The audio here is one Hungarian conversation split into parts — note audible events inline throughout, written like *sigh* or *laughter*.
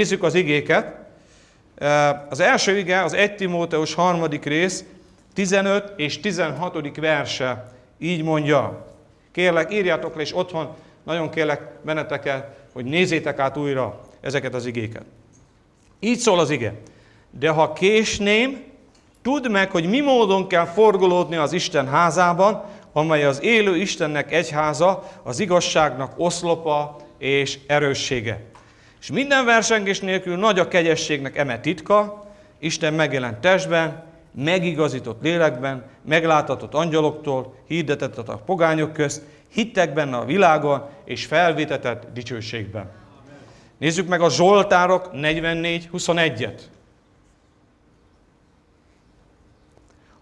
Nézzük az igéket. Az első ige az 1 Timóteus harmadik rész, 15 és 16. verse. Így mondja. Kérlek, írjátok le, és otthon nagyon kérlek benneteket, hogy nézzétek át újra ezeket az igéket. Így szól az ige. De ha késném, tudd meg, hogy mi módon kell forgolódni az Isten házában, amely az élő Istennek egyháza, az igazságnak oszlopa és erőssége. És minden versengés nélkül nagy a kegyességnek eme titka, Isten megjelent testben, megigazított lélekben, meglátatott angyaloktól, hirdetett a pogányok közt, hittek benne a világon, és felvétetett dicsőségben. Nézzük meg a Zsoltárok 44.21-et.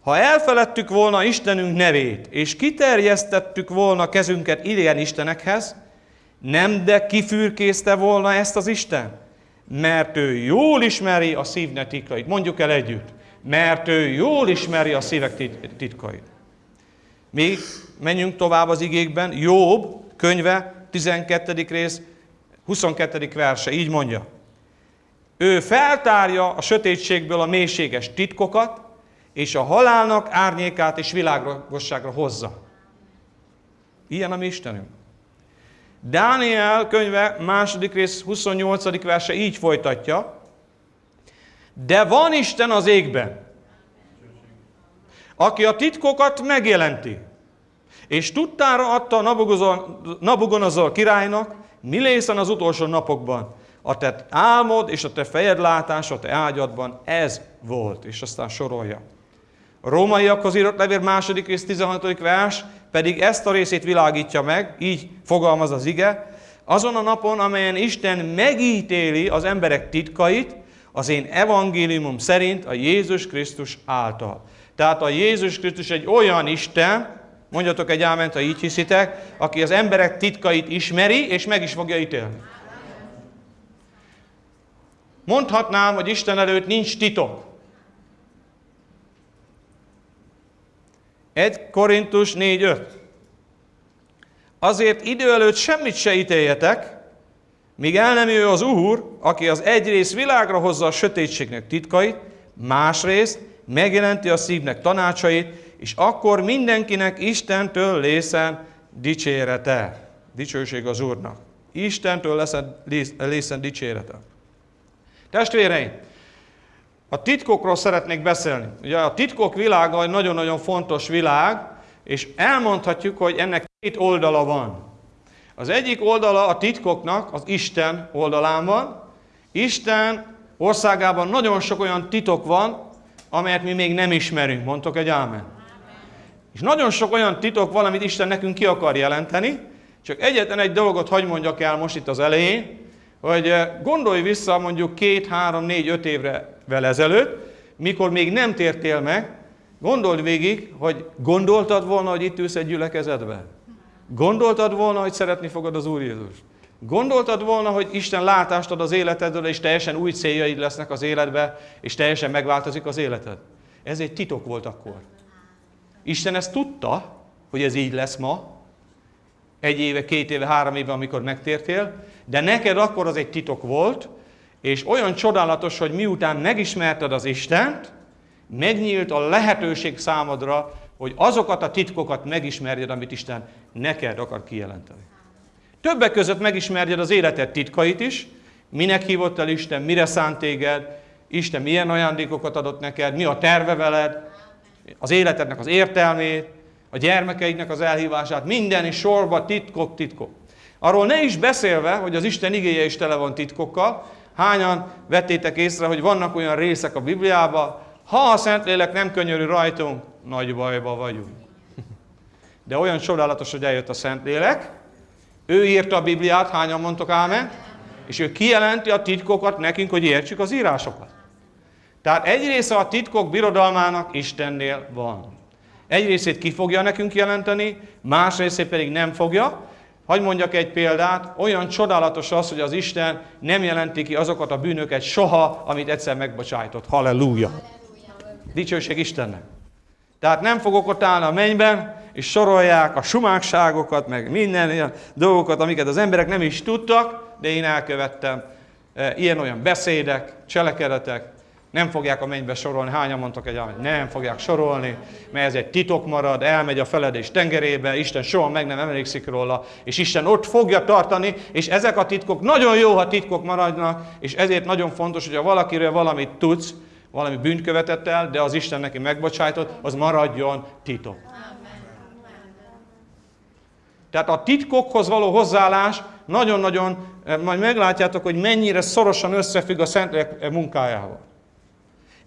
Ha elfeledtük volna Istenünk nevét, és kiterjesztettük volna kezünket idegen istenekhez, nem de kifürkészte volna ezt az Isten? Mert ő jól ismeri a szívnek titkait. Mondjuk el együtt. Mert ő jól ismeri a szívek tit- titkait. Még menjünk tovább az igékben. Jobb könyve, 12. rész, 22. verse, így mondja. Ő feltárja a sötétségből a mélységes titkokat, és a halálnak árnyékát és világosságra hozza. Ilyen a mi Istenünk. Dániel könyve második rész 28. verse így folytatja. De van Isten az égben, aki a titkokat megjelenti, és tudtára adta Nabugonazor királynak, mi lészen az utolsó napokban. A te álmod és a te fejed látása a te ágyadban ez volt, és aztán sorolja. A rómaiakhoz írott levél második rész 16. vers pedig ezt a részét világítja meg, így fogalmaz az ige, azon a napon, amelyen Isten megítéli az emberek titkait, az én evangéliumom szerint a Jézus Krisztus által. Tehát a Jézus Krisztus egy olyan Isten, mondjatok egy áment, ha így hiszitek, aki az emberek titkait ismeri, és meg is fogja ítélni. Mondhatnám, hogy Isten előtt nincs titok. 1 Korintus 4.5. Azért idő előtt semmit se ítéljetek, míg el nem jöjjön az Úr, aki az egyrészt világra hozza a sötétségnek titkait, másrészt megjelenti a szívnek tanácsait, és akkor mindenkinek Istentől lészen dicsérete. Dicsőség az Úrnak. Istentől lészen dicsérete. Testvéreim, a titkokról szeretnék beszélni. Ugye a titkok világa egy nagyon-nagyon fontos világ, és elmondhatjuk, hogy ennek két oldala van. Az egyik oldala a titkoknak az Isten oldalán van. Isten országában nagyon sok olyan titok van, amelyet mi még nem ismerünk. Mondtok egy ámen. És nagyon sok olyan titok van, amit Isten nekünk ki akar jelenteni, csak egyetlen egy dolgot hagy mondjak el most itt az elején, hogy gondolj vissza mondjuk két, három, négy, öt évre ezelőtt, mikor még nem tértél meg, Gondold végig, hogy gondoltad volna, hogy itt ülsz egy gyülekezetbe? Gondoltad volna, hogy szeretni fogod az Úr Jézus? Gondoltad volna, hogy Isten látást ad az életedről, és teljesen új céljaid lesznek az életbe, és teljesen megváltozik az életed? Ez egy titok volt akkor. Isten ezt tudta, hogy ez így lesz ma, egy éve, két éve, három éve, amikor megtértél, de neked akkor az egy titok volt, és olyan csodálatos, hogy miután megismerted az Istent, megnyílt a lehetőség számodra, hogy azokat a titkokat megismerjed, amit Isten neked akar kijelenteni. Többek között megismerjed az életed titkait is, minek hívott el Isten, mire szánt téged, Isten milyen ajándékokat adott neked, mi a terve veled, az életednek az értelmét, a gyermekeidnek az elhívását, minden is sorba titkok, titkok. Arról ne is beszélve, hogy az Isten igéje is tele van titkokkal, hányan vettétek észre, hogy vannak olyan részek a Bibliában, ha a Szentlélek nem könyörű rajtunk, nagy bajba vagyunk. De olyan csodálatos, hogy eljött a Szentlélek, ő írta a Bibliát, hányan mondtok ámen, és ő kijelenti a titkokat nekünk, hogy értsük az írásokat. Tehát egy része a titkok birodalmának Istennél van. Egy részét ki fogja nekünk jelenteni, más részét pedig nem fogja. Hagy mondjak egy példát, olyan csodálatos az, hogy az Isten nem jelenti ki azokat a bűnöket soha, amit egyszer megbocsájtott. Halleluja! Dicsőség Istennek! Tehát nem fogok ott állni a mennyben, és sorolják a sumákságokat, meg minden ilyen dolgokat, amiket az emberek nem is tudtak, de én elkövettem. E, Ilyen-olyan beszédek, cselekedetek, nem fogják a mennybe sorolni. Hányan mondtak egy hogy nem fogják sorolni, mert ez egy titok marad, elmegy a feledés tengerébe, Isten soha meg nem emlékszik róla, és Isten ott fogja tartani, és ezek a titkok nagyon jó, ha titkok maradnak, és ezért nagyon fontos, hogy ha valakiről valamit tudsz, valami bűnt követett el, de az Isten neki megbocsájtott, az maradjon titok. Tehát a titkokhoz való hozzáállás nagyon-nagyon, eh, majd meglátjátok, hogy mennyire szorosan összefügg a Szentlélek munkájával.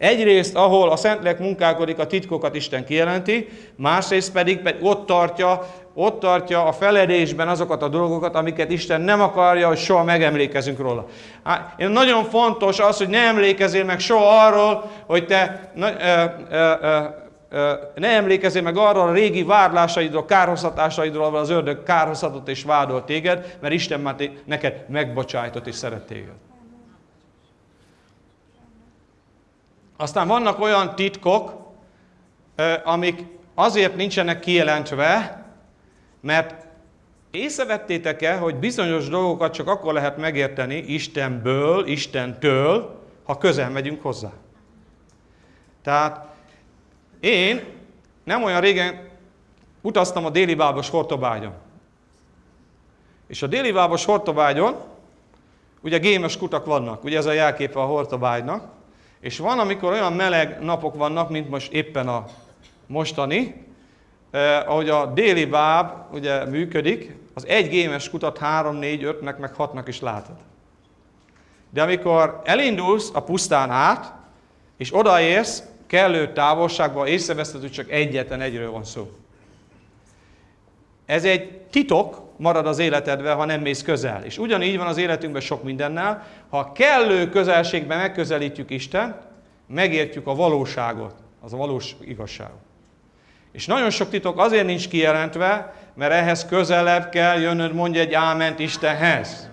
Egyrészt, ahol a Szentlélek munkálkodik, a titkokat Isten kijelenti, másrészt pedig, pedig ott, tartja, ott tartja a feledésben azokat a dolgokat, amiket Isten nem akarja, hogy soha megemlékezünk róla. Hát, én nagyon fontos az, hogy ne emlékezzél meg soha arról, hogy te na, ö, ö, ö, ne emlékezzél meg arról a régi vádlásaidról, kárhoztatásaidról, ahol az ördög kárhoztatott és vádolt téged, mert Isten már neked megbocsájtott és szeret téged. Aztán vannak olyan titkok, amik azért nincsenek kijelentve, mert észrevettétek-e, hogy bizonyos dolgokat csak akkor lehet megérteni Istenből, Istentől, ha közel megyünk hozzá. Tehát én nem olyan régen utaztam a déli bábos Hortobágyon. És a déli bábos Hortobágyon ugye gémes kutak vannak, ugye ez a jelképe a Hortobágynak, és van, amikor olyan meleg napok vannak, mint most éppen a mostani, eh, ahogy a déli báb ugye működik, az egy gémes kutat 3, 4, 5-nek, meg 6-nak is látod. De amikor elindulsz a pusztán át, és odaérsz, kellő távolságban észreveszed, hogy csak egyetlen egyről van szó. Ez egy titok marad az életedben, ha nem mész közel. És ugyanígy van az életünkben sok mindennel. Ha kellő közelségben megközelítjük Isten, megértjük a valóságot, az a valós igazságot. És nagyon sok titok azért nincs kijelentve, mert ehhez közelebb kell jönnöd, mondja egy áment Istenhez.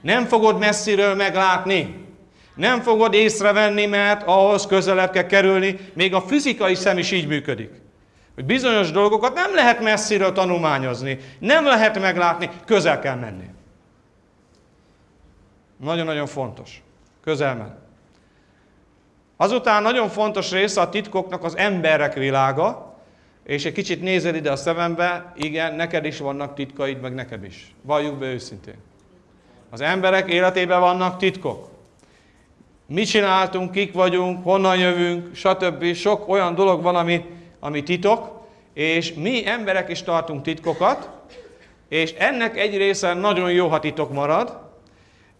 Nem fogod messziről meglátni. Nem fogod észrevenni, mert ahhoz közelebb kell kerülni. Még a fizikai szem is így működik. Hogy bizonyos dolgokat nem lehet messziről tanulmányozni. Nem lehet meglátni, közel kell menni. Nagyon-nagyon fontos. Közel menni. Azután nagyon fontos része a titkoknak az emberek világa, és egy kicsit nézel ide a szemembe, igen, neked is vannak titkaid, meg nekem is. Valljuk be őszintén. Az emberek életében vannak titkok. Mit csináltunk, kik vagyunk, honnan jövünk, stb. Sok olyan dolog van, ami, ami titok, és mi emberek is tartunk titkokat, és ennek egy része nagyon jó, ha titok marad.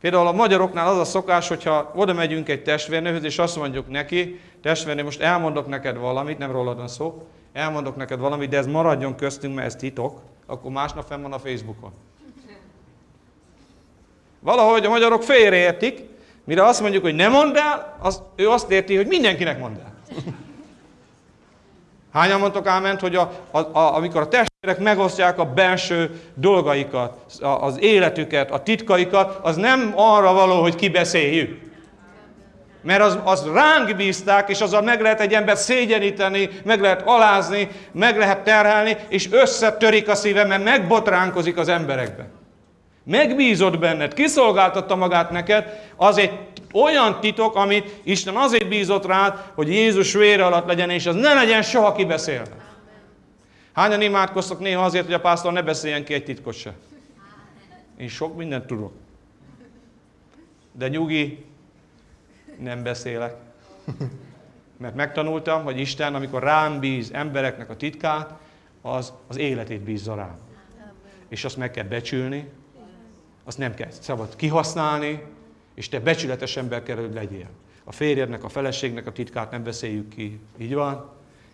Például a magyaroknál az a szokás, hogyha oda megyünk egy testvérnőhöz, és azt mondjuk neki, testvérnő, most elmondok neked valamit, nem rólad van szó, elmondok neked valamit, de ez maradjon köztünk, mert ez titok, akkor másnap fenn van a Facebookon. Valahogy a magyarok félreértik, mire azt mondjuk, hogy ne mondd el, az, ő azt érti, hogy mindenkinek mondd el. Hányan mondtok áment, hogy a, a, a, amikor a testvérek megosztják a belső dolgaikat, a- az életüket, a titkaikat, az nem arra való, hogy kibeszéljük. Mert az, az ránk bízták, és azzal meg lehet egy embert szégyeníteni, meg lehet alázni, meg lehet terhelni, és összetörik a szíve, mert megbotránkozik az emberekbe. Megbízott benned, kiszolgáltatta magát neked, az egy olyan titok, amit Isten azért bízott rád, hogy Jézus vére alatt legyen, és az ne legyen soha kibeszélve. Hányan imádkoztok néha azért, hogy a pásztor ne beszéljen ki egy titkot se? Én sok mindent tudok. De nyugi, nem beszélek. Mert megtanultam, hogy Isten, amikor rám bíz embereknek a titkát, az az életét bízza rám. És azt meg kell becsülni, azt nem kell szabad kihasználni, és te becsületes ember kell, hogy legyél. A férjednek, a feleségnek a titkát nem beszéljük ki. Így van?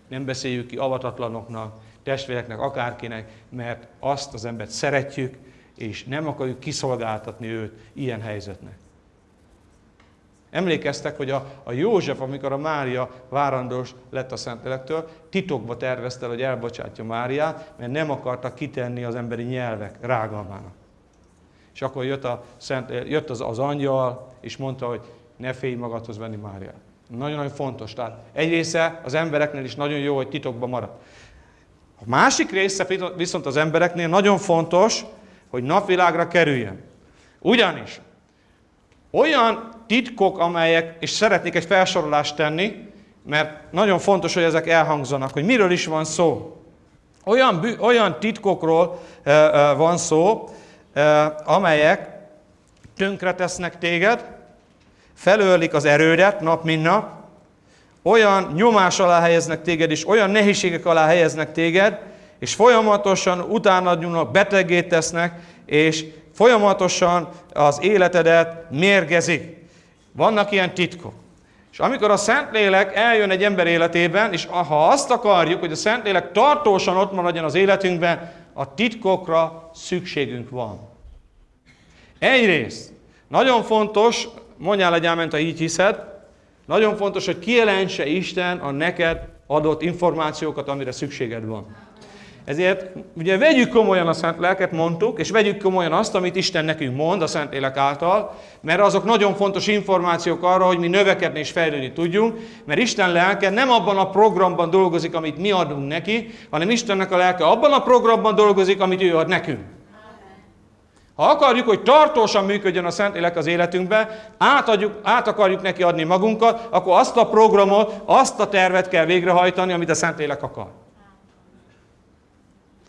Nem beszéljük ki avatatlanoknak, testvéreknek, akárkinek, mert azt az embert szeretjük, és nem akarjuk kiszolgáltatni őt ilyen helyzetnek. Emlékeztek, hogy a, a József, amikor a Mária várandós lett a Szentlélektől, titokba tervezte, hogy elbocsátja Máriát, mert nem akarta kitenni az emberi nyelvek rágalmának. És akkor jött, a Szent, jött az, az angyal, és mondta, hogy ne félj magadhoz venni Máriát. Nagyon-nagyon fontos. Tehát egy része az embereknél is nagyon jó, hogy titokban marad. A másik része viszont az embereknél nagyon fontos, hogy napvilágra kerüljön. Ugyanis olyan titkok, amelyek, és szeretnék egy felsorolást tenni, mert nagyon fontos, hogy ezek elhangzanak, hogy miről is van szó. Olyan, olyan titkokról e, e, van szó, amelyek tönkretesznek téged, felőlik az erődet nap mint nap, olyan nyomás alá helyeznek téged, és olyan nehézségek alá helyeznek téged, és folyamatosan utána nyúlnak, betegé tesznek, és folyamatosan az életedet mérgezik. Vannak ilyen titkok. És amikor a Szentlélek eljön egy ember életében, és ha azt akarjuk, hogy a Szentlélek tartósan ott maradjon az életünkben, a titkokra szükségünk van. Egyrészt, nagyon fontos, mondjál egy áment, ha így hiszed, nagyon fontos, hogy kijelentse Isten a neked adott információkat, amire szükséged van. Ezért ugye vegyük komolyan a Szent Lelket, mondtuk, és vegyük komolyan azt, amit Isten nekünk mond a Szent Lélek által, mert azok nagyon fontos információk arra, hogy mi növekedni és fejlődni tudjunk, mert Isten lelke nem abban a programban dolgozik, amit mi adunk neki, hanem Istennek a lelke abban a programban dolgozik, amit ő ad nekünk. Ha akarjuk, hogy tartósan működjön a Szentlélek az életünkben, átadjuk, át akarjuk neki adni magunkat, akkor azt a programot, azt a tervet kell végrehajtani, amit a Szentlélek akar.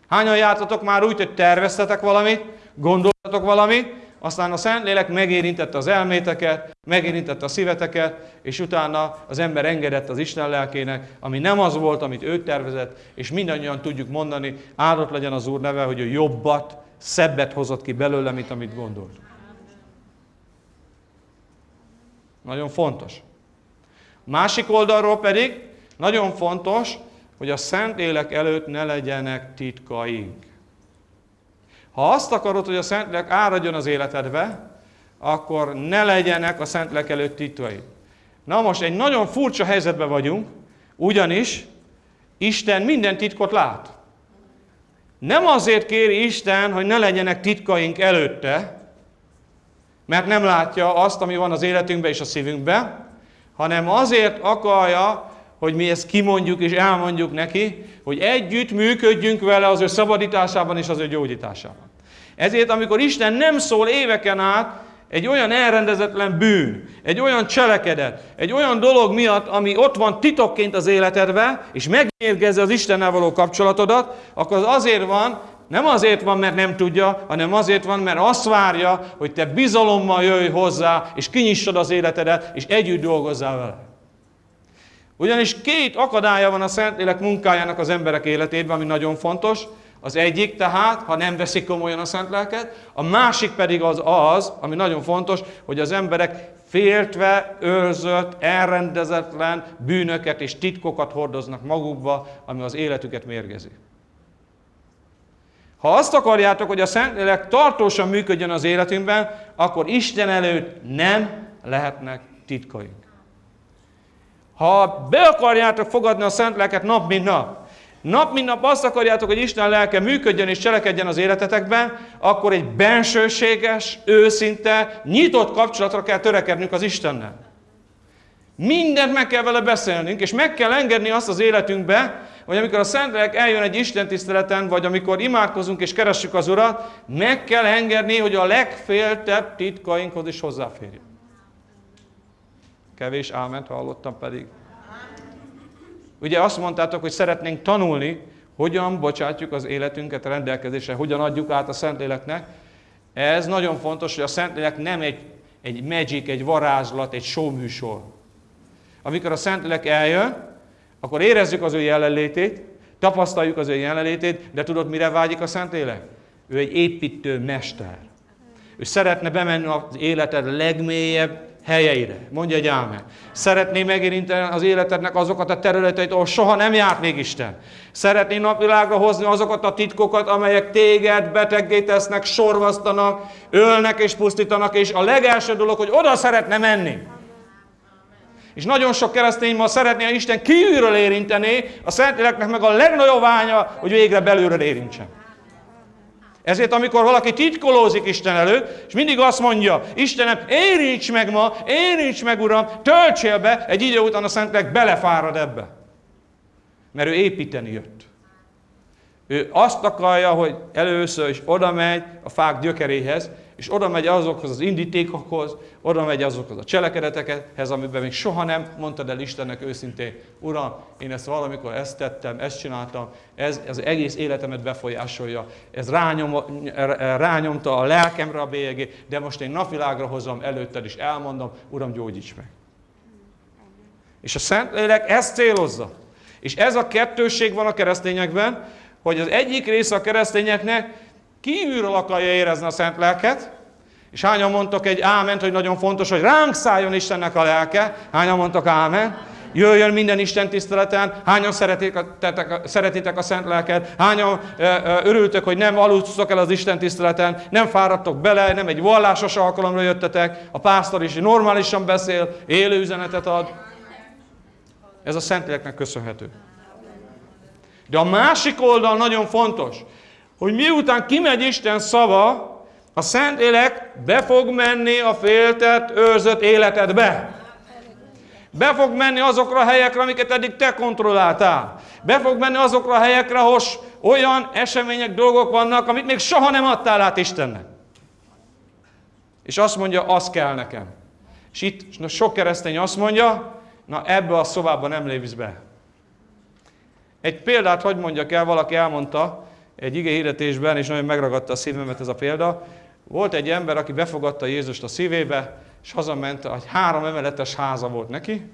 Hányan jártatok már úgy, hogy terveztetek valamit, gondoltatok valamit, aztán a Szentlélek megérintette az elméteket, megérintette a szíveteket, és utána az ember engedett az Isten lelkének, ami nem az volt, amit ő tervezett, és mindannyian tudjuk mondani, áldott legyen az Úr neve, hogy ő jobbat, szebbet hozott ki belőle, mint amit gondolt. Nagyon fontos. Másik oldalról pedig nagyon fontos, hogy a Szentlélek előtt ne legyenek titkaink. Ha azt akarod, hogy a Szentlélek áradjon az életedbe, akkor ne legyenek a Szentlélek előtt titkaid. Na most egy nagyon furcsa helyzetben vagyunk, ugyanis Isten minden titkot lát. Nem azért kéri Isten, hogy ne legyenek titkaink előtte, mert nem látja azt, ami van az életünkben és a szívünkben, hanem azért akarja, hogy mi ezt kimondjuk és elmondjuk neki, hogy együtt működjünk vele az ő szabadításában és az ő gyógyításában. Ezért, amikor Isten nem szól éveken át egy olyan elrendezetlen bűn, egy olyan cselekedet, egy olyan dolog miatt, ami ott van titokként az életedbe, és megmérgezze az Istennel való kapcsolatodat, akkor az azért van, nem azért van, mert nem tudja, hanem azért van, mert azt várja, hogy te bizalommal jöjj hozzá, és kinyissad az életedet, és együtt dolgozzál vele. Ugyanis két akadálya van a Szentlélek munkájának az emberek életében, ami nagyon fontos. Az egyik tehát, ha nem veszik komolyan a Szent Lelket, a másik pedig az az, ami nagyon fontos, hogy az emberek féltve, őrzött, elrendezetlen bűnöket és titkokat hordoznak magukba, ami az életüket mérgezi. Ha azt akarjátok, hogy a Szentlélek tartósan működjön az életünkben, akkor Isten előtt nem lehetnek titkaink. Ha be akarjátok fogadni a szent lelket nap mint nap, nap mint nap azt akarjátok, hogy Isten lelke működjön és cselekedjen az életetekben, akkor egy bensőséges, őszinte, nyitott kapcsolatra kell törekednünk az Istennel. Mindent meg kell vele beszélnünk, és meg kell engedni azt az életünkbe, hogy amikor a Szentlélek eljön egy Isten tiszteleten, vagy amikor imádkozunk és keressük az Urat, meg kell engedni, hogy a legféltebb titkainkhoz is hozzáférjünk. Kevés áment hallottam pedig. Ugye azt mondtátok, hogy szeretnénk tanulni, hogyan bocsátjuk az életünket a rendelkezésre, hogyan adjuk át a Szentléleknek. Ez nagyon fontos, hogy a Szentlélek nem egy, egy magic, egy varázslat, egy show műsor. Amikor a Szentlélek eljön, akkor érezzük az ő jelenlétét, tapasztaljuk az ő jelenlétét, de tudod, mire vágyik a Szentlélek? Ő egy építő mester. Ő szeretne bemenni az életed legmélyebb helyeire. Mondja egy ámen. Szeretné megérinteni az életednek azokat a területeit, ahol soha nem járt még Isten. Szeretné napvilágra hozni azokat a titkokat, amelyek téged beteggé tesznek, sorvasztanak, ölnek és pusztítanak, és a legelső dolog, hogy oda szeretne menni. És nagyon sok keresztény ma szeretné a Isten kívülről érinteni, a Szentléleknek meg a legnagyobb ványa, hogy végre belülről érintsen. Ezért, amikor valaki titkolózik Isten előtt, és mindig azt mondja, Istenem, érints meg ma, érints meg, Uram, töltsél be, egy idő után a Szentlélek belefárad ebbe. Mert ő építeni jött. Ő azt akarja, hogy először is oda megy a fák gyökeréhez, és oda megy azokhoz az indítékokhoz, oda megy azokhoz a cselekedetekhez, amiben még soha nem mondtad el Istennek őszintén, Uram, én ezt valamikor ezt tettem, ezt csináltam, ez, ez egész életemet befolyásolja, ez rányom, rányomta a lelkemre a bélyegé, de most én napvilágra hozom előtted, és elmondom, Uram, gyógyíts meg. És a Szentlélek ezt célozza. És ez a kettőség van a keresztényekben, hogy az egyik része a keresztényeknek kívülről akarja érezni a szent lelket, és hányan mondtok egy áment, hogy nagyon fontos, hogy ránk szálljon Istennek a lelke, hányan mondtok ámen, jöjjön minden Isten tiszteleten, hányan szeretitek szeretitek a szent lelket, hányan ö, ö, örültök, hogy nem aludtok el az Isten tiszteleten, nem fáradtok bele, nem egy vallásos alkalomra jöttetek, a pásztor is normálisan beszél, élő üzenetet ad. Ez a Szentléleknek köszönhető. De a másik oldal nagyon fontos, hogy miután kimegy Isten szava, a Szentlélek be fog menni a féltett, őrzött életedbe. Be fog menni azokra a helyekre, amiket eddig te kontrolláltál. Be fog menni azokra a helyekre, ahol olyan események, dolgok vannak, amit még soha nem adtál át Istennek. És azt mondja, az kell nekem. És itt sok keresztény azt mondja, na ebbe a szobába nem lépsz be. Egy példát, hogy mondjak el, valaki elmondta egy ige hirdetésben, és nagyon megragadta a szívemet ez a példa. Volt egy ember, aki befogadta Jézust a szívébe, és hazament, egy három emeletes háza volt neki,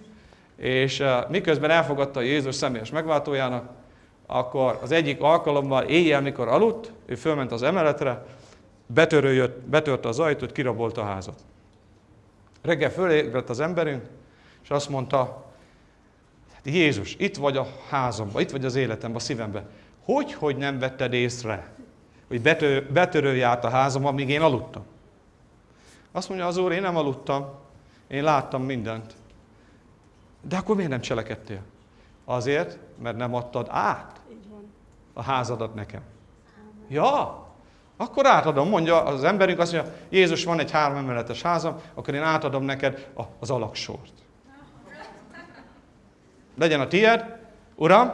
és uh, miközben elfogadta Jézus személyes megváltójának, akkor az egyik alkalommal éjjel, mikor aludt, ő fölment az emeletre, betörő jött, betörte az ajtót, kirabolta a házat. Reggel fölébredt az emberünk, és azt mondta, Jézus, itt vagy a házamban, itt vagy az életemben, a szívemben. Hogy, hogy nem vetted észre, hogy betör, betörő járt a házamban, amíg én aludtam? Azt mondja az úr, én nem aludtam, én láttam mindent. De akkor miért nem cselekedtél? Azért, mert nem adtad át a házadat nekem. Ja, akkor átadom, mondja az emberünk, azt mondja, Jézus, van egy három emeletes házam, akkor én átadom neked az alaksort legyen a tied, Uram,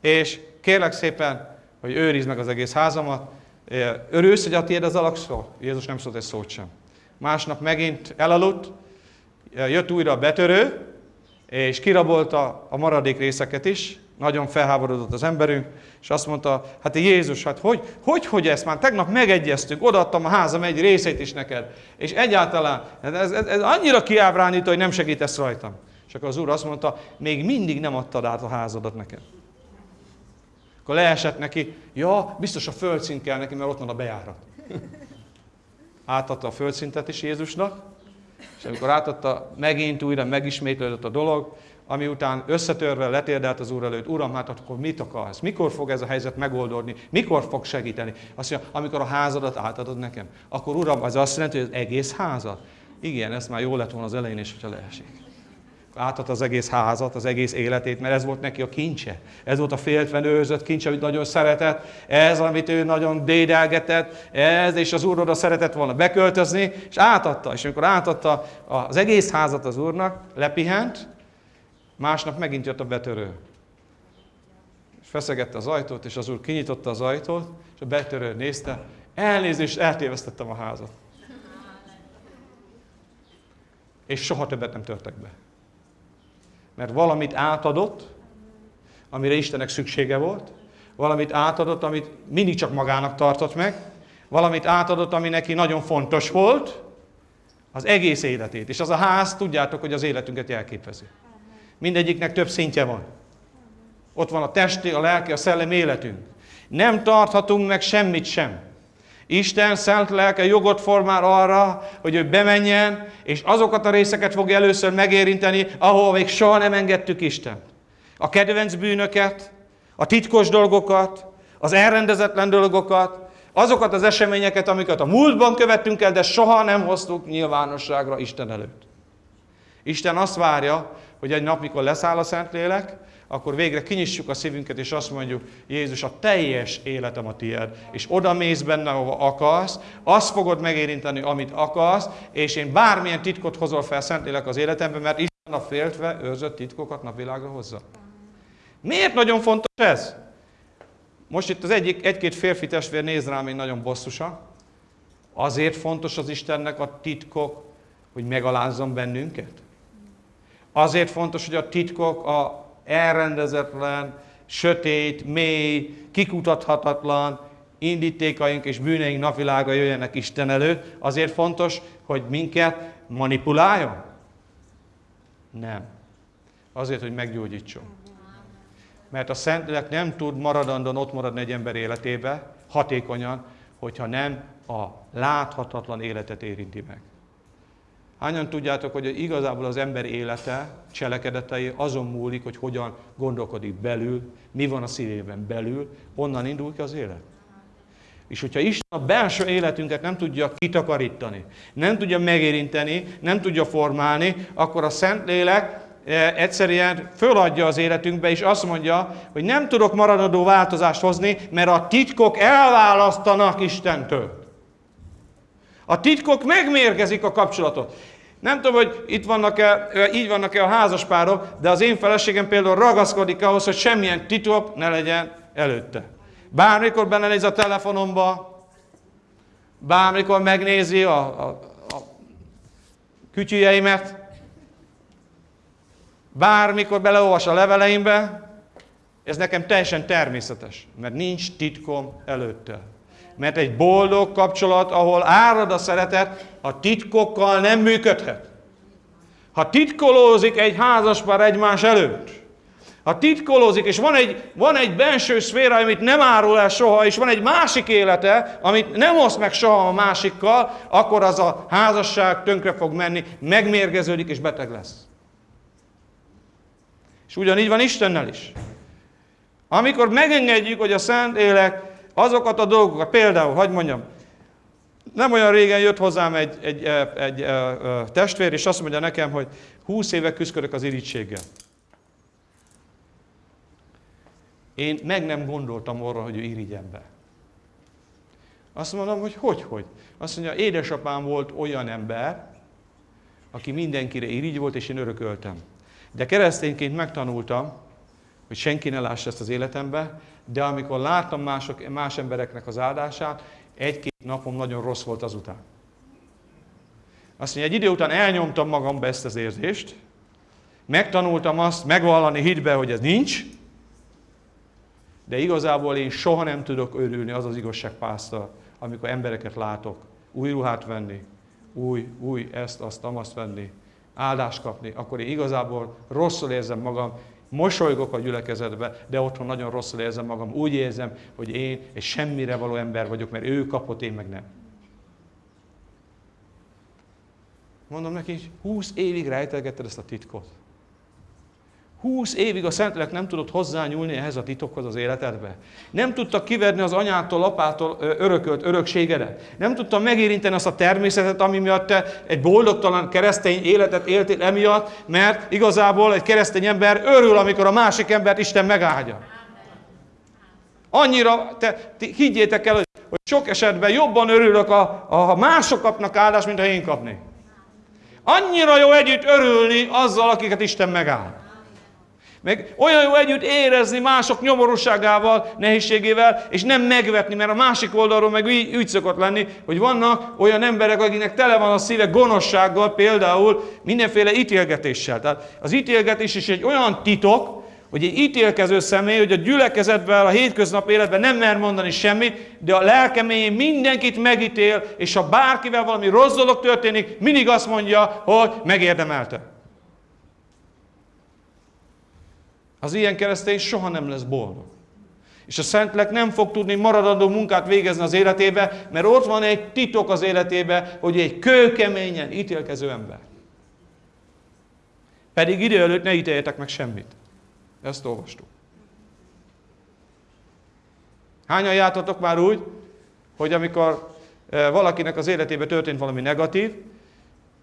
és kérlek szépen, hogy őrizd meg az egész házamat. Örülsz, hogy a tiéd az alakszó? Jézus nem szólt egy szót sem. Másnap megint elaludt, jött újra a betörő, és kirabolta a maradék részeket is, nagyon felháborodott az emberünk, és azt mondta, hát Jézus, hát hogy, hogy, hogy ezt már tegnap megegyeztünk, odaadtam a házam egy részét is neked, és egyáltalán, ez, ez, ez annyira kiábránító, hogy nem segítesz rajtam. És akkor az úr azt mondta, még mindig nem adtad át a házadat nekem. Akkor leesett neki, ja, biztos a földszint kell neki, mert ott van a bejárat. Átadta a földszintet is Jézusnak, és amikor átadta, megint újra megismétlődött a dolog, ami után összetörve letérdelt az Úr előtt, Uram, hát akkor mit akarsz? Mikor fog ez a helyzet megoldódni? Mikor fog segíteni? Azt mondja, amikor a házadat átadod nekem. Akkor Uram, az azt jelenti, hogy az egész házat? Igen, ez már jó lett volna az elején is, hogyha leesik. Átadta az egész házat, az egész életét, mert ez volt neki a kincse. Ez volt a féltven őrzött kincs, amit nagyon szeretett, ez, amit ő nagyon dédelgetett, ez, és az úr oda szeretett volna beköltözni, és átadta. És amikor átadta az egész házat az úrnak, lepihent, másnap megint jött a betörő. És feszegette az ajtót, és az úr kinyitotta az ajtót, és a betörő nézte, elnézést, eltévesztettem a házat. És soha többet nem törtek be. Mert valamit átadott, amire Istennek szüksége volt, valamit átadott, amit mindig csak magának tartott meg, valamit átadott, ami neki nagyon fontos volt, az egész életét. És az a ház, tudjátok, hogy az életünket jelképezi. Mindegyiknek több szintje van. Ott van a testi, a lelki, a szellem életünk. Nem tarthatunk meg semmit sem. Isten szent lelke jogot formál arra, hogy ő bemenjen, és azokat a részeket fogja először megérinteni, ahol még soha nem engedtük Isten. A kedvenc bűnöket, a titkos dolgokat, az elrendezetlen dolgokat, azokat az eseményeket, amiket a múltban követtünk el, de soha nem hoztuk nyilvánosságra Isten előtt. Isten azt várja, hogy egy nap, mikor leszáll a Szentlélek, akkor végre kinyissuk a szívünket, és azt mondjuk, Jézus, a teljes életem a tiéd, és oda mész benne, ahova akarsz, azt fogod megérinteni, amit akarsz, és én bármilyen titkot hozol fel Szentlélek az életembe, mert Isten a féltve őrzött titkokat napvilágra hozza. Miért nagyon fontos ez? Most itt az egyik, egy-két férfi testvér néz rám én nagyon bosszusan. Azért fontos az Istennek a titkok, hogy megalázzon bennünket? Azért fontos, hogy a titkok a elrendezetlen, sötét, mély, kikutathatatlan indítékaink és bűneink napvilága jöjjenek Isten előtt. Azért fontos, hogy minket manipuláljon? Nem. Azért, hogy meggyógyítson. Mert a Szentlélek nem tud maradandóan ott maradni egy ember életébe, hatékonyan, hogyha nem a láthatatlan életet érinti meg. Hányan tudjátok, hogy igazából az ember élete, cselekedetei azon múlik, hogy hogyan gondolkodik belül, mi van a szívében belül, onnan indul ki az élet. És hogyha Isten a belső életünket nem tudja kitakarítani, nem tudja megérinteni, nem tudja formálni, akkor a Szentlélek e, egyszerűen föladja az életünkbe, és azt mondja, hogy nem tudok maradandó változást hozni, mert a titkok elválasztanak Istentől. A titkok megmérgezik a kapcsolatot. Nem tudom, hogy itt vannak-e, így vannak-e a házaspárok, de az én feleségem például ragaszkodik ahhoz, hogy semmilyen titok ne legyen előtte. Bármikor belenéz a telefonomba, bármikor megnézi a, a, a kütyüjeimet, bármikor beleolvas a leveleimbe, ez nekem teljesen természetes, mert nincs titkom előtte. Mert egy boldog kapcsolat, ahol árad a szeretet, a titkokkal nem működhet. Ha titkolózik egy házaspár egymás előtt, ha titkolózik, és van egy, van egy benső szféra, amit nem árul el soha, és van egy másik élete, amit nem osz meg soha a másikkal, akkor az a házasság tönkre fog menni, megmérgeződik és beteg lesz. És ugyanígy van Istennel is. Amikor megengedjük, hogy a Szent Élek azokat a dolgokat, például, hogy mondjam, nem olyan régen jött hozzám egy, egy, egy, egy testvér, és azt mondja nekem, hogy 20 éve küzdök az irítséggel. Én meg nem gondoltam arra, hogy ő irigyen be. Azt mondom, hogy hogy, hogy? Azt mondja, édesapám volt olyan ember, aki mindenkire irigy volt, és én örököltem. De keresztényként megtanultam, hogy senki ne lássa ezt az életembe, de amikor láttam mások, más embereknek az áldását, egy-két napom nagyon rossz volt azután. Azt mondja, egy idő után elnyomtam magamba ezt az érzést, megtanultam azt megvallani hitbe, hogy ez nincs, de igazából én soha nem tudok örülni az az igazságpásztal, amikor embereket látok, új ruhát venni, új, új ezt, azt, azt venni, áldást kapni, akkor én igazából rosszul érzem magam, mosolygok a gyülekezetbe, de otthon nagyon rosszul érzem magam. Úgy érzem, hogy én egy semmire való ember vagyok, mert ő kapott, én meg nem. Mondom neki, 20 évig rejtelgetted ezt a titkot. Húsz évig a Szentlélek nem tudott hozzányúlni ehhez a titokhoz az életedbe. Nem tudta kiverni az anyától, apától örökölt örökségedet. Nem tudta megérinteni azt a természetet, ami miatt te egy boldogtalan keresztény életet éltél emiatt, mert igazából egy keresztény ember örül, amikor a másik embert Isten megáldja. Annyira, te, ti, higgyétek el, hogy, sok esetben jobban örülök, a, a, ha mások kapnak áldást, mint ha én kapnék. Annyira jó együtt örülni azzal, akiket Isten megáld. Meg olyan jó együtt érezni mások nyomorúságával, nehézségével, és nem megvetni, mert a másik oldalról meg úgy, úgy szokott lenni, hogy vannak olyan emberek, akiknek tele van a szíve gonoszsággal, például mindenféle ítélgetéssel. Tehát az ítélgetés is egy olyan titok, hogy egy ítélkező személy, hogy a gyülekezetben, a hétköznap életben nem mer mondani semmit, de a lelkeméjén mindenkit megítél, és ha bárkivel valami rossz dolog történik, mindig azt mondja, hogy megérdemelte. Az ilyen keresztény soha nem lesz boldog. És a Szentlek nem fog tudni maradandó munkát végezni az életébe, mert ott van egy titok az életébe, hogy egy kőkeményen ítélkező ember. Pedig idő előtt ne ítéljetek meg semmit. Ezt olvastuk. Hányan jártatok már úgy, hogy amikor eh, valakinek az életébe történt valami negatív,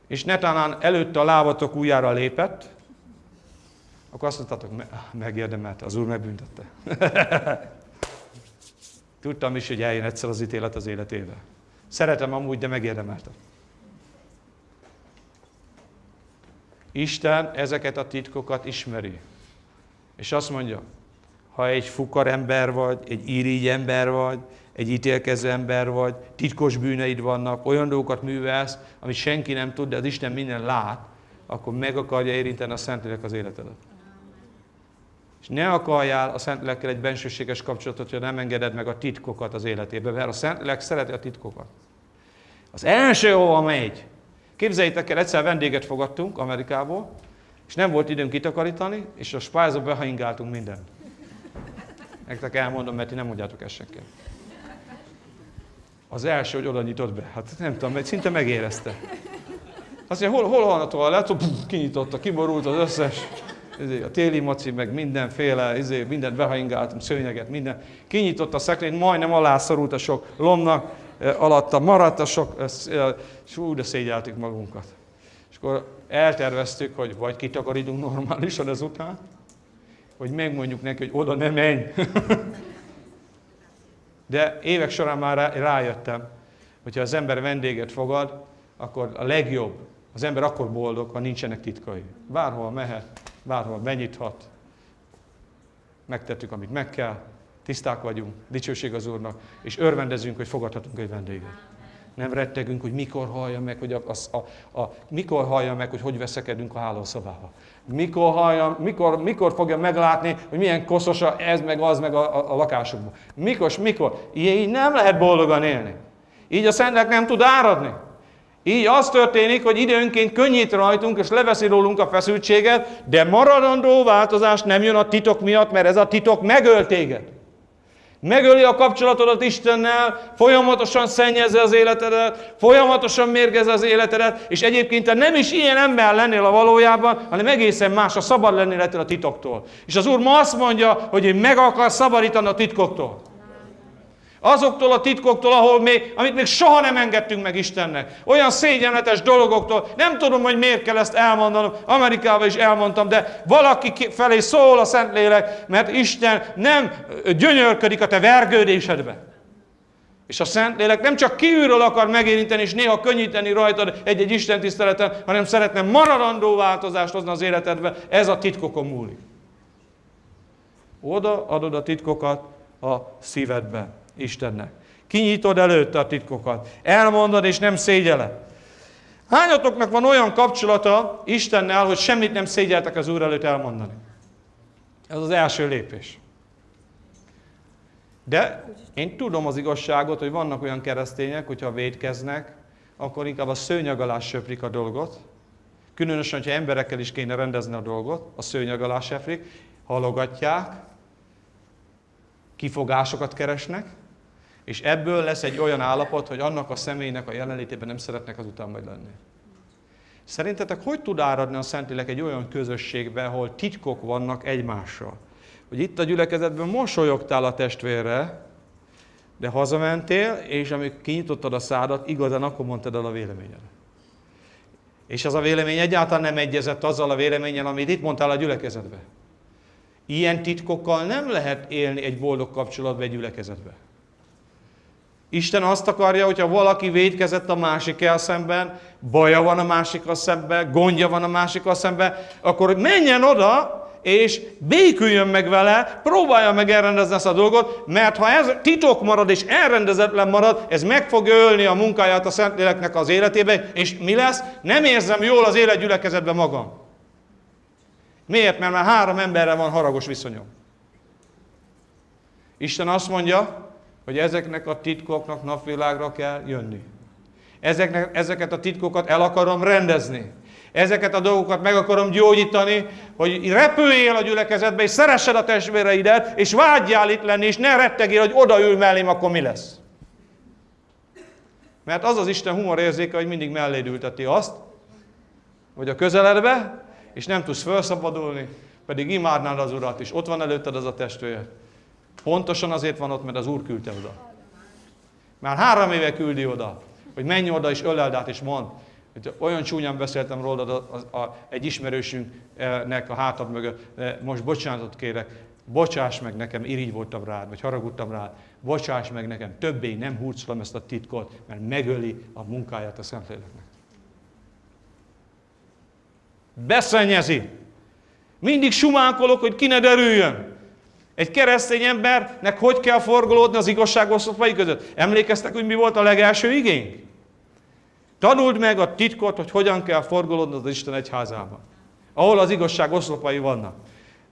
és netán előtte a lábatok újjára lépett, akkor azt mondtátok, megérdemelte, az Úr megbüntette. *laughs* Tudtam is, hogy eljön egyszer az ítélet az életébe. Szeretem amúgy, de megérdemelte. Isten ezeket a titkokat ismeri. És azt mondja, ha egy fukar ember vagy, egy irigy ember vagy, egy ítélkező ember vagy, titkos bűneid vannak, olyan dolgokat művelsz, amit senki nem tud, de az Isten minden lát, akkor meg akarja érinteni a Szentlélek az életedet. És ne akarjál a Szentlélekkel egy bensőséges kapcsolatot, hogy nem engeded meg a titkokat az életébe, mert a Szentlélek szereti a titkokat. Az első, ahova megy, képzeljétek el, egyszer vendéget fogadtunk Amerikából, és nem volt időnk kitakarítani, és a spájzba behaingáltunk minden. Nektek elmondom, mert ti nem mondjátok ezt. Az első, hogy oda nyitott be. Hát nem tudom, mert szinte megérezte. Azt mondja, hol, hol van a toalett? Kinyitotta, kiborult az összes. Izé, a téli maci, meg mindenféle, izé, mindent behaingáltunk, szőnyeget, minden. Kinyitott a szekrényt, majdnem alászorult a sok lomnak, eh, alatta maradt a sok, eh, és úgy de szégyeltük magunkat. És akkor elterveztük, hogy vagy kitakarítunk normálisan ezután, hogy megmondjuk neki, hogy oda ne menj. *laughs* De évek során már rájöttem, hogyha az ember vendéget fogad, akkor a legjobb, az ember akkor boldog, ha nincsenek titkai. Bárhol mehet, bárhol benyithat, megtettük, amit meg kell, tiszták vagyunk, dicsőség az Úrnak, és örvendezünk, hogy fogadhatunk egy vendéget. Nem rettegünk, hogy mikor hallja meg, hogy a, a, a, a, mikor hallja meg, hogy hogy veszekedünk a hálószobába. Mikor, hallja, mikor, mikor fogja meglátni, hogy milyen koszos ez meg az meg a, a, a lakásukban. Mikor, mikor. Így nem lehet boldogan élni. Így a Szentlek nem tud áradni. Így az történik, hogy időnként könnyít rajtunk, és leveszi rólunk a feszültséget, de maradandó változás nem jön a titok miatt, mert ez a titok megöl téged. Megöli a kapcsolatodat Istennel, folyamatosan szennyezze az életedet, folyamatosan mérgez az életedet, és egyébként te nem is ilyen ember lennél a valójában, hanem egészen más, a szabad lennél ettől a titoktól. És az Úr ma azt mondja, hogy ő meg akar szabadítani a titkoktól. Azoktól a titkoktól, ahol még, amit még soha nem engedtünk meg Istennek. Olyan szégyenletes dolgoktól. Nem tudom, hogy miért kell ezt elmondanom. Amerikában is elmondtam, de valaki felé szól a Szentlélek, mert Isten nem gyönyörködik a te vergődésedbe. És a Szentlélek nem csak kívülről akar megérinteni, és néha könnyíteni rajtad egy-egy Isten tiszteleten, hanem szeretne maradandó változást hozni az életedbe. Ez a titkokon múlik. Oda adod a titkokat a szívedbe. Istennek. Kinyitod előtte a titkokat. Elmondod, és nem szégyeled. Hányatoknak van olyan kapcsolata Istennel, hogy semmit nem szégyeltek az Úr előtt elmondani? Ez az első lépés. De én tudom az igazságot, hogy vannak olyan keresztények, hogyha védkeznek, akkor inkább a szőnyeg alá söprik a dolgot. Különösen, hogyha emberekkel is kéne rendezni a dolgot, a szőnyeg alá söprik, halogatják, kifogásokat keresnek, és ebből lesz egy olyan állapot, hogy annak a személynek a jelenlétében nem szeretnek azután majd lenni. Szerintetek hogy tud áradni a Szentlélek egy olyan közösségbe, ahol titkok vannak egymással? Hogy itt a gyülekezetben mosolyogtál a testvérre, de hazamentél, és amikor kinyitottad a szádat, igazán akkor mondtad el a véleményed. És az a vélemény egyáltalán nem egyezett azzal a véleménnyel, amit itt mondtál a gyülekezetbe. Ilyen titkokkal nem lehet élni egy boldog kapcsolatba egy gyülekezetbe. Isten azt akarja, hogyha valaki védkezett a másikkel szemben, baja van a másikkal szemben, gondja van a másikkal szemben, akkor menjen oda, és béküljön meg vele, próbálja meg elrendezni ezt a dolgot, mert ha ez titok marad és elrendezetlen marad, ez meg fog ölni a munkáját a Szentléleknek az életébe, és mi lesz? Nem érzem jól az életgyülekezetben magam. Miért? Mert már három emberre van haragos viszonyom. Isten azt mondja, hogy ezeknek a titkoknak napvilágra kell jönni. Ezeknek, ezeket a titkokat el akarom rendezni. Ezeket a dolgokat meg akarom gyógyítani, hogy repüljél a gyülekezetbe, és szeressed a testvéreidet, és vágyjál itt lenni, és ne rettegél, hogy odaül mellém, akkor mi lesz. Mert az az Isten humorérzéke, hogy mindig melléd ülteti azt, hogy a közeledbe, és nem tudsz felszabadulni, pedig imádnád az Urat, és ott van előtted az a testvér. Pontosan azért van ott, mert az Úr küldte oda. Már három éve küldi oda, hogy menj oda és öleld át, és mond, olyan csúnyán beszéltem rólad a, a, a, egy ismerősünknek a hátad mögött, most bocsánatot kérek, bocsáss meg nekem, irigy voltam rád, vagy haragudtam rád, bocsáss meg nekem, többé nem hurcolom ezt a titkot, mert megöli a munkáját a Szentléleknek. Beszennyezi. Mindig sumánkolok, hogy ki ne derüljön. Egy keresztény embernek hogy kell forgolódni az igazság oszlopai között? Emlékeztek, hogy mi volt a legelső igény? Tanuld meg a titkot, hogy hogyan kell forgolódni az Isten egyházában. Ahol az igazság oszlopai vannak.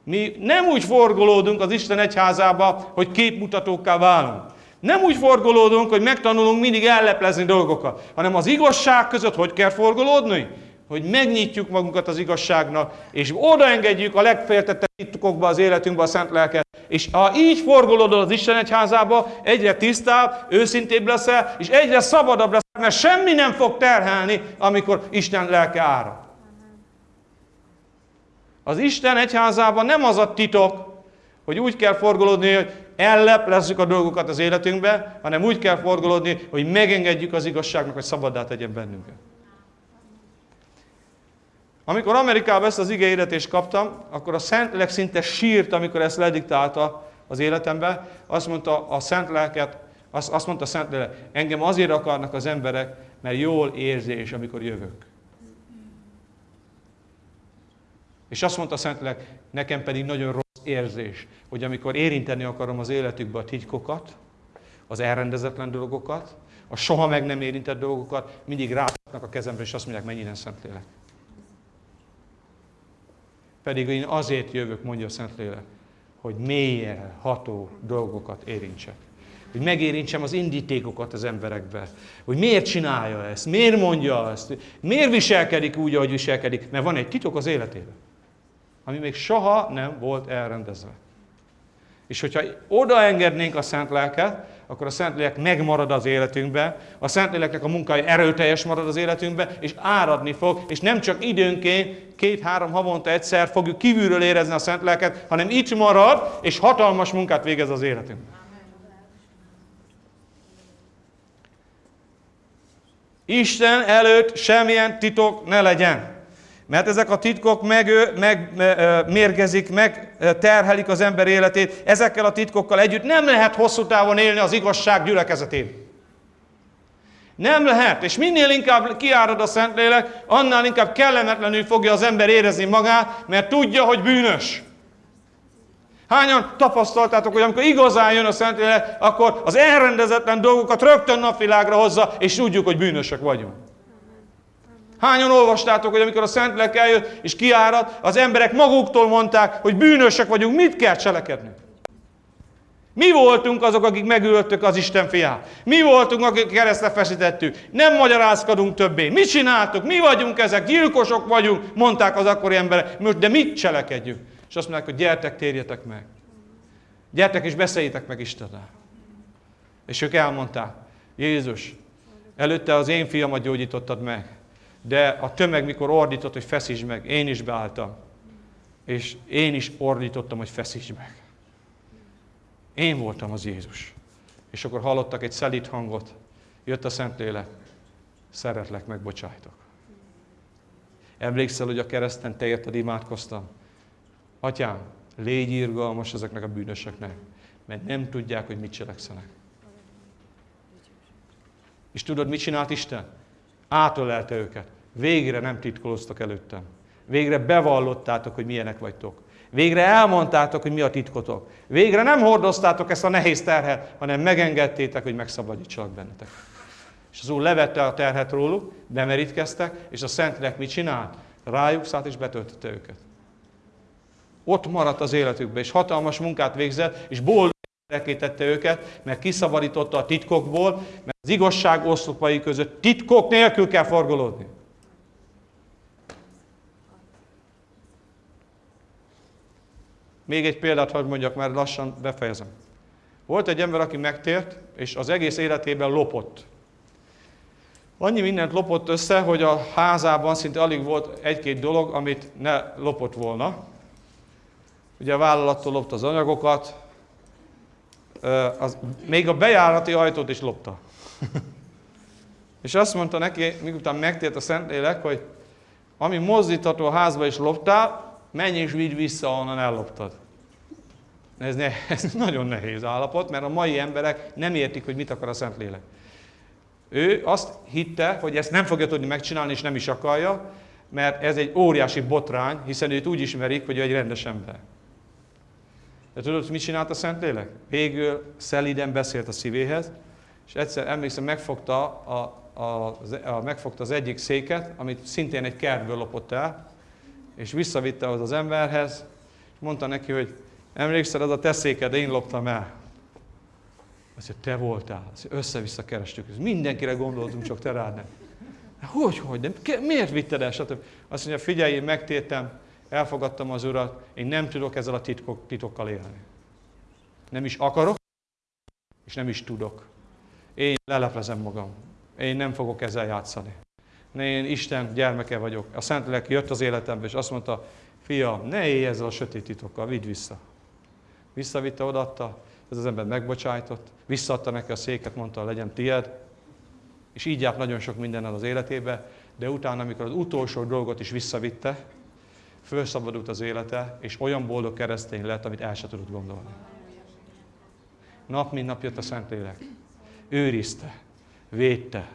Mi nem úgy forgolódunk az Isten egyházába, hogy képmutatókká válunk. Nem úgy forgolódunk, hogy megtanulunk mindig elleplezni dolgokat, hanem az igazság között hogy kell forgolódni? Hogy megnyitjuk magunkat az igazságnak, és odaengedjük a legféltettebb titkokba az életünkbe a Szent Lelket. És ha így forgolódod az Isten egyházába, egyre tisztább, őszintébb leszel, és egyre szabadabb leszel, mert semmi nem fog terhelni, amikor Isten lelke árad. Az Isten egyházában nem az a titok, hogy úgy kell forgolódni, hogy elleplezzük a dolgokat az életünkbe, hanem úgy kell forgolódni, hogy megengedjük az igazságnak, hogy szabaddá tegyen bennünket. Amikor Amerikában ezt az igényetést kaptam, akkor a Szentlélek szinte sírt, amikor ezt lediktálta az életembe. Azt mondta a Szent Lelket, azt, azt mondta a Szentlélek, engem azért akarnak az emberek, mert jól érzés, amikor jövök. És azt mondta a Szentlélek, nekem pedig nagyon rossz érzés, hogy amikor érinteni akarom az életükbe a titkokat, az elrendezetlen dolgokat, a soha meg nem érintett dolgokat, mindig rátaknak a kezemre, és azt mondják, mennyire Szentlélek. Pedig én azért jövök, mondja a Szentlélek, hogy mélyen ható dolgokat érintsek. Hogy megérintsem az indítékokat az emberekbe. Hogy miért csinálja ezt, miért mondja ezt, miért viselkedik úgy, ahogy viselkedik. Mert van egy titok az életében, ami még soha nem volt elrendezve. És hogyha odaengednénk a Szent Lelket, akkor a Szentlélek megmarad az életünkbe, a Szentléleknek a munkája erőteljes marad az életünkbe, és áradni fog, és nem csak időnként, két-három havonta egyszer fogjuk kívülről érezni a Szentléleket, hanem itt marad, és hatalmas munkát végez az életünkben. Isten előtt semmilyen titok ne legyen. Mert ezek a titkok megmérgezik, meg, meg terhelik az ember életét. Ezekkel a titkokkal együtt nem lehet hosszú távon élni az igazság gyülekezetén. Nem lehet, és minél inkább kiárad a Szentlélek, annál inkább kellemetlenül fogja az ember érezni magát, mert tudja, hogy bűnös. Hányan tapasztaltátok, hogy amikor igazán jön a Szentlélek, akkor az elrendezetlen dolgokat rögtön napvilágra hozza, és tudjuk, hogy bűnösök vagyunk. Hányan olvastátok, hogy amikor a Szentlélek eljött és kiárad, az emberek maguktól mondták, hogy bűnösek vagyunk, mit kell cselekedni? Mi voltunk azok, akik megöltük az Isten fiát? Mi voltunk, akik keresztre feszítettük? Nem magyarázkodunk többé. Mit csináltuk? Mi vagyunk ezek? Gyilkosok vagyunk, mondták az akkori emberek. Most, de mit cselekedjünk? És azt mondják, hogy gyertek, térjetek meg. Gyertek és beszéljétek meg Istennel. És ők elmondták, Jézus, előtte az én fiamat gyógyítottad meg. De a tömeg mikor ordított, hogy feszíts meg, én is beálltam. És én is ordítottam, hogy feszíts meg. Én voltam az Jézus. És akkor hallottak egy szelít hangot. Jött a Szentlélek. Szeretlek, megbocsájtok. Emlékszel, hogy a kereszten te érted imádkoztam? Atyám, légy irgalmas ezeknek a bűnösöknek, mert nem tudják, hogy mit cselekszenek. És tudod, mit csinált Isten? Átölelte őket. Végre nem titkoloztak előttem. Végre bevallottátok, hogy milyenek vagytok. Végre elmondtátok, hogy mi a titkotok. Végre nem hordoztátok ezt a nehéz terhet, hanem megengedtétek, hogy megszabadítsalak bennetek. És az Úr levette a terhet róluk, bemerítkeztek, és a Szentlélek mit csinált? Rájuk szállt és betöltötte őket. Ott maradt az életükbe, és hatalmas munkát végzett, és boldog tette őket, mert kiszabadította a titkokból, mert az igazság oszlopai között titkok nélkül kell forgolódni. Még egy példát hadd mondjak, mert lassan befejezem. Volt egy ember, aki megtért, és az egész életében lopott. Annyi mindent lopott össze, hogy a házában szinte alig volt egy-két dolog, amit ne lopott volna. Ugye a vállalattól lopta az anyagokat, az, még a bejárati ajtót is lopta. és azt mondta neki, miután megtért a Szentlélek, hogy ami mozdítható a házba is loptál, menj és vidd vissza, onnan elloptad. Ez, ne, *laughs* ez nagyon nehéz állapot, mert a mai emberek nem értik, hogy mit akar a Szentlélek. Ő azt hitte, hogy ezt nem fogja tudni megcsinálni, és nem is akarja, mert ez egy óriási botrány, hiszen őt úgy ismerik, hogy ő egy rendes ember. De tudod, mit csinált a Szentlélek? Végül szeliden beszélt a szívéhez, és egyszer emlékszem, megfogta, a, a, a, megfogta az egyik széket, amit szintén egy kertből lopott el, és visszavitte az az emberhez, és mondta neki, hogy emlékszel, az a te széked, én loptam el. Azt mondja, te voltál. Össze-vissza kerestük. Mindenkire gondoltunk, csak te rád nem. Hogy, hogy, de miért vitted el? Stb. Azt mondja, figyelj, én megtértem, elfogadtam az Urat, én nem tudok ezzel a titkok, titokkal élni. Nem is akarok, és nem is tudok. Én leleplezem magam. Én nem fogok ezzel játszani. Én Isten gyermeke vagyok. A Szentlélek jött az életembe, és azt mondta, fia, ne élj ezzel a sötét titokkal, vidd vissza. Visszavitte, odaadta, ez az ember megbocsájtott, visszaadta neki a széket, mondta, legyen tied, és így járt nagyon sok mindennel az életébe, de utána, amikor az utolsó dolgot is visszavitte, felszabadult az élete, és olyan boldog keresztény lett, amit el sem tudott gondolni. Nap mint nap jött a Szentlélek. Őrizte, védte,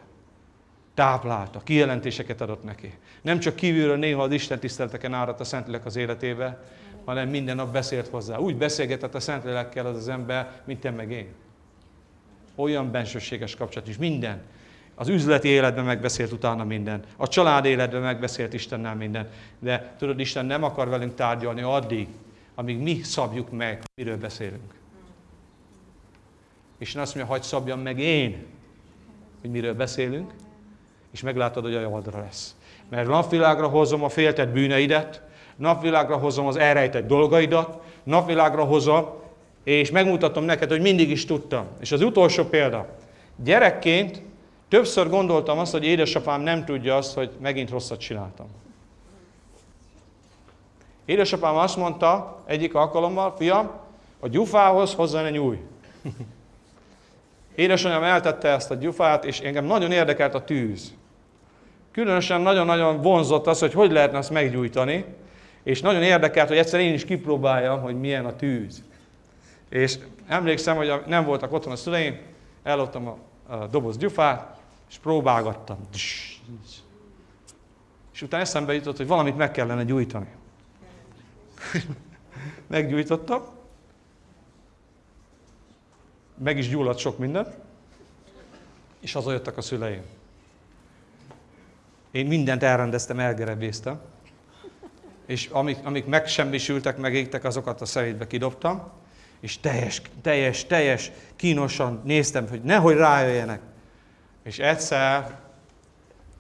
táplálta, kijelentéseket adott neki. Nem csak kívülről néha az Isten tiszteleteken áradt a Szentlélek az életébe, hanem minden nap beszélt hozzá. Úgy beszélgetett a Szentlélekkel az az ember, mint te meg én. Olyan bensőséges kapcsolat is. Minden. Az üzleti életben megbeszélt utána minden. A család életben megbeszélt Istennel minden. De tudod, Isten nem akar velünk tárgyalni addig, amíg mi szabjuk meg, miről beszélünk. Isten azt mondja, hagyd szabjam meg én, hogy miről beszélünk, és meglátod, hogy a javadra lesz. Mert napvilágra hozom a féltett bűneidet, napvilágra hozom az elrejtett dolgaidat, napvilágra hozom, és megmutatom neked, hogy mindig is tudtam. És az utolsó példa. Gyerekként többször gondoltam azt, hogy édesapám nem tudja azt, hogy megint rosszat csináltam. Édesapám azt mondta egyik alkalommal, fiam, a gyufához hozzá ne nyúj. Édesanyám eltette ezt a gyufát, és engem nagyon érdekelt a tűz. Különösen nagyon-nagyon vonzott az, hogy hogy lehetne azt meggyújtani, és nagyon érdekelt, hogy egyszer én is kipróbáljam, hogy milyen a tűz. És emlékszem, hogy nem voltak otthon a szüleim, elloptam a, a doboz gyufát, és próbálgattam. És utána eszembe jutott, hogy valamit meg kellene gyújtani. *laughs* Meggyújtottam, meg is gyulladt sok minden, és hazajöttek a szüleim. Én mindent elrendeztem, elgerebéztem, és amik, amik megsemmisültek, megégtek, azokat a szemétbe kidobtam, és teljes, teljes, teljes, kínosan néztem, hogy nehogy rájöjjenek. És egyszer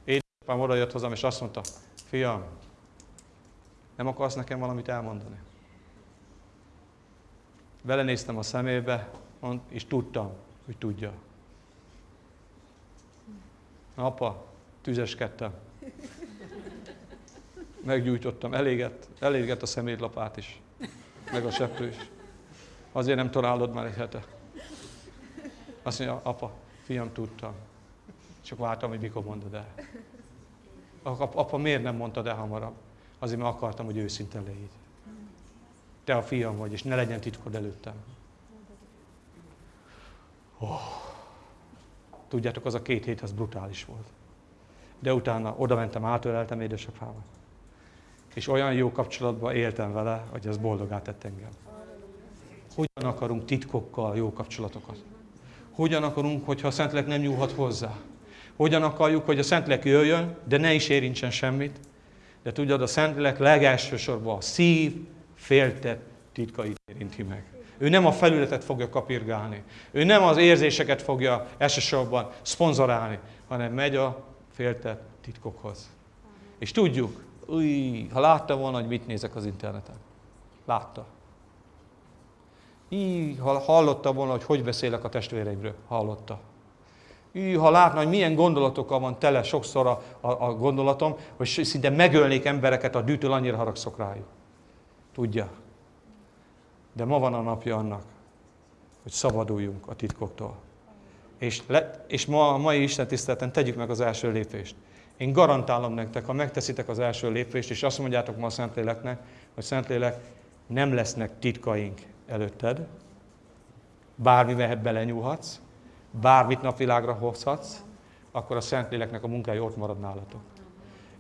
édesapám oda jött hozzám, és azt mondta, fiam, nem akarsz nekem valamit elmondani? Belenéztem a szemébe, és tudtam, hogy tudja. Apa, tüzeskedtem. meggyújtottam, elégett, elégett a szemétlapát is, meg a seprő is. Azért nem találod már egy hete. Azt mondja, apa, fiam, tudtam. Csak vártam, hogy mikor mondod el. Apa, miért nem mondtad el hamarabb? Azért, mert akartam, hogy őszinte légy. Te a fiam vagy, és ne legyen titkod előttem. Oh. Tudjátok, az a két hét, az brutális volt. De utána oda mentem, átöleltem édesapámat. És olyan jó kapcsolatban éltem vele, hogy ez boldogá tett engem. Hogyan akarunk titkokkal jó kapcsolatokat? Hogyan akarunk, hogyha a Szentlélek nem nyúlhat hozzá? Hogyan akarjuk, hogy a Szentlélek jöjjön, de ne is érintsen semmit? De tudjad, a Szentlélek legelsősorban a szív, féltett titkait érinti meg. Ő nem a felületet fogja kapirgálni. Ő nem az érzéseket fogja elsősorban szponzorálni, hanem megy a féltett titkokhoz. És tudjuk, új, ha látta volna, hogy mit nézek az interneten. Látta. Így, ha hallotta volna, hogy hogy beszélek a testvéreimről. Hallotta. Így, ha látna, hogy milyen gondolatokkal van tele sokszor a, a, a gondolatom, hogy szinte megölnék embereket, a dűtől annyira haragszok rájuk. Tudja. De ma van a napja annak, hogy szabaduljunk a titkoktól. És, le, és ma a mai Isten tiszteleten tegyük meg az első lépést. Én garantálom nektek, ha megteszitek az első lépést, és azt mondjátok ma a Szentléleknek, hogy Szentlélek, nem lesznek titkaink előtted, bármi mehet belenyúlhatsz, bármit napvilágra hozhatsz, akkor a Szentléleknek a munkája ott marad nálatok.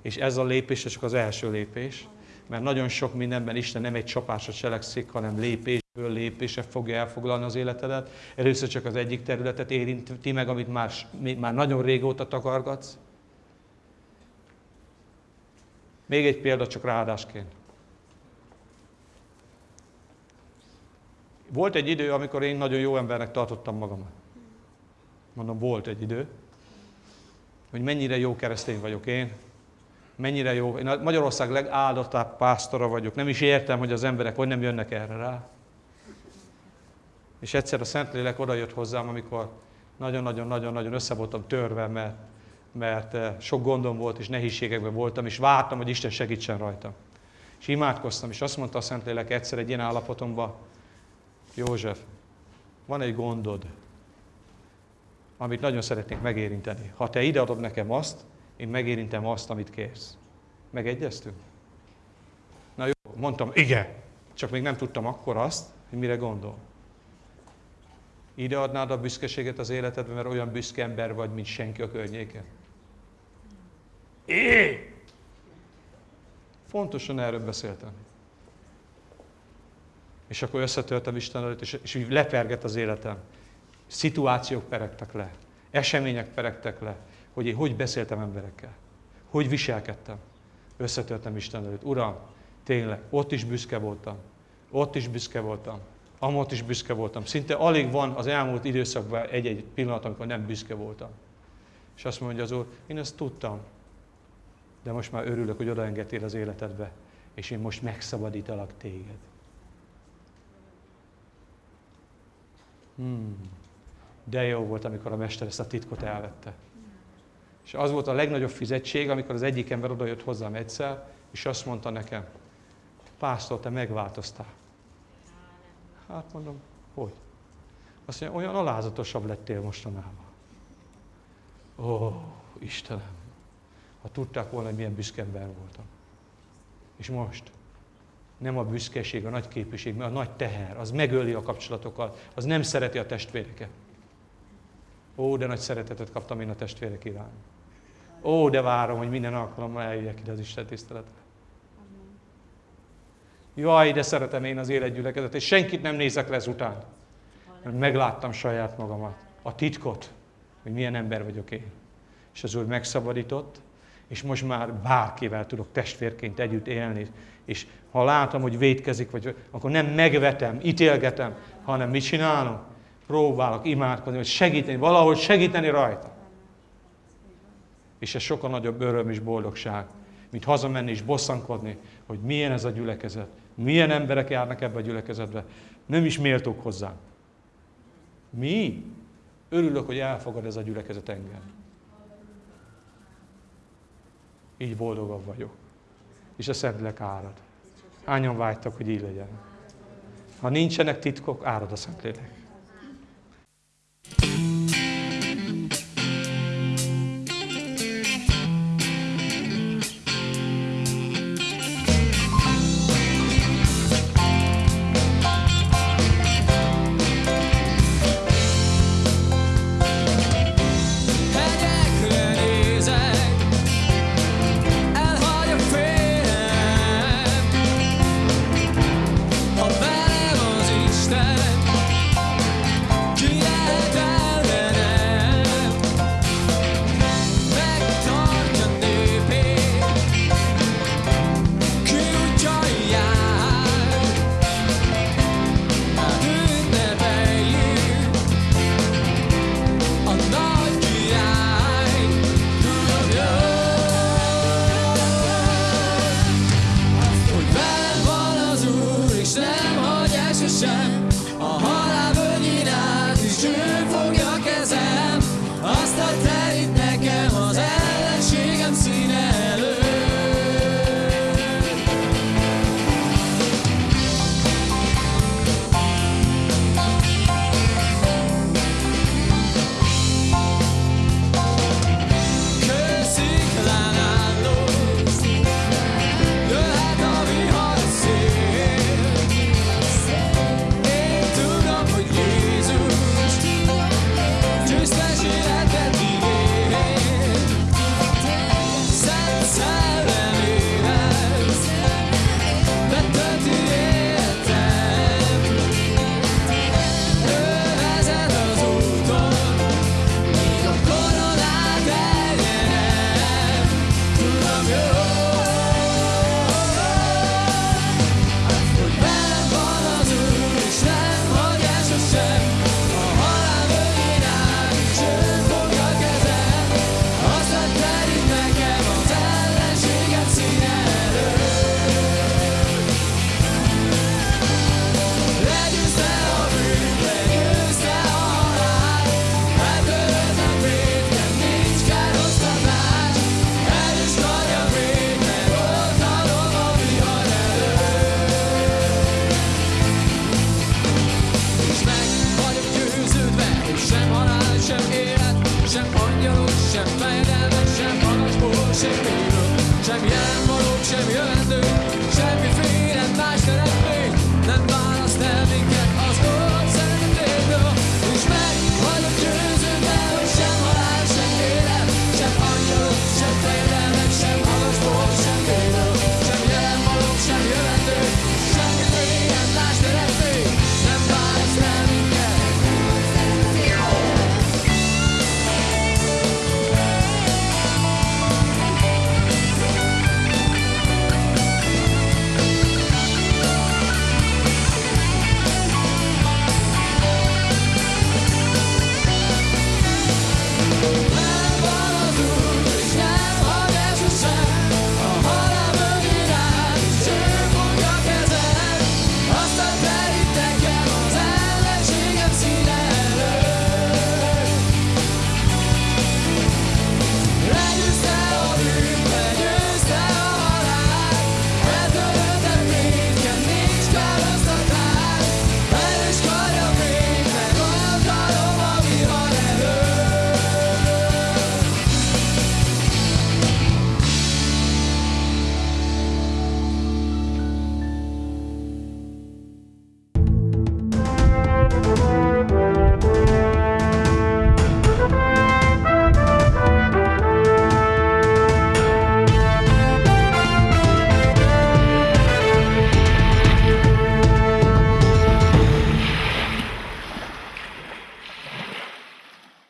És ez a lépés csak az első lépés, mert nagyon sok mindenben Isten nem egy csapásra cselekszik, hanem lépésből lépésre fogja elfoglalni az életedet. Először csak az egyik területet érinti meg, amit már, már nagyon régóta takargatsz. Még egy példa csak ráadásként. Volt egy idő, amikor én nagyon jó embernek tartottam magamat. Mondom, volt egy idő, hogy mennyire jó keresztény vagyok én, mennyire jó. Én Magyarország legáldottabb pásztora vagyok. Nem is értem, hogy az emberek hogy nem jönnek erre rá. És egyszer a Szentlélek oda jött hozzám, amikor nagyon-nagyon-nagyon-nagyon össze voltam törve, mert, mert eh, sok gondom volt, és nehézségekben voltam, és vártam, hogy Isten segítsen rajtam. És imádkoztam, és azt mondta a Szentlélek egyszer egy ilyen állapotomban, József, van egy gondod, amit nagyon szeretnék megérinteni. Ha te ideadod nekem azt, én megérintem azt, amit kérsz. Megegyeztünk? Na jó, mondtam, igen. Csak még nem tudtam akkor azt, hogy mire gondol. Ide adnád a büszkeséget az életedbe, mert olyan büszke ember vagy, mint senki a környéken. É! Fontosan erről beszéltem. És akkor összetörtem Isten előtt, és, és lepergett az életem. Szituációk peregtek le, események peregtek le, hogy én hogy beszéltem emberekkel, hogy viselkedtem. Összetörtem Isten előtt. Uram, tényleg, ott is büszke voltam. Ott is büszke voltam. Amott is büszke voltam. Szinte alig van az elmúlt időszakban egy-egy pillanat, amikor nem büszke voltam. És azt mondja az Úr, én ezt tudtam, de most már örülök, hogy odaengedtél az életedbe, és én most megszabadítalak téged. Hmm. De jó volt, amikor a mester ezt a titkot elvette. És az volt a legnagyobb fizetség, amikor az egyik ember odajött hozzám egyszer, és azt mondta nekem, pásztor, te megváltoztál. Hát mondom, hogy? Azt mondja, olyan alázatosabb lettél mostanában. Ó, Istenem, ha tudták volna, hogy milyen büszke ember voltam. És most nem a büszkeség, a nagy képviség, mert a nagy teher, az megöli a kapcsolatokat, az nem szereti a testvéreket. Ó, de nagy szeretetet kaptam én a testvérek irány. Ó, de várom, hogy minden alkalommal eljöjjek ide az Isten tiszteletre. Jaj, de szeretem én az életgyülekezet, és senkit nem nézek le ezután. Mert megláttam saját magamat, a titkot, hogy milyen ember vagyok én. És az Úr megszabadított, és most már bárkivel tudok testvérként együtt élni. És ha látom, hogy védkezik, vagy, akkor nem megvetem, ítélgetem, hanem mit csinálom? Próbálok imádkozni, hogy segíteni, valahogy segíteni rajta. És ez sokkal nagyobb öröm és boldogság, mint hazamenni és bosszankodni, hogy milyen ez a gyülekezet, milyen emberek járnak ebbe a gyülekezetbe. Nem is méltók hozzá. Mi? Örülök, hogy elfogad ez a gyülekezet engem. Így boldogabb vagyok. és a Szentlélek árad. Hányan vágytak, hogy így legyen? Ha nincsenek titkok, árad a Szentlélek. Thank you.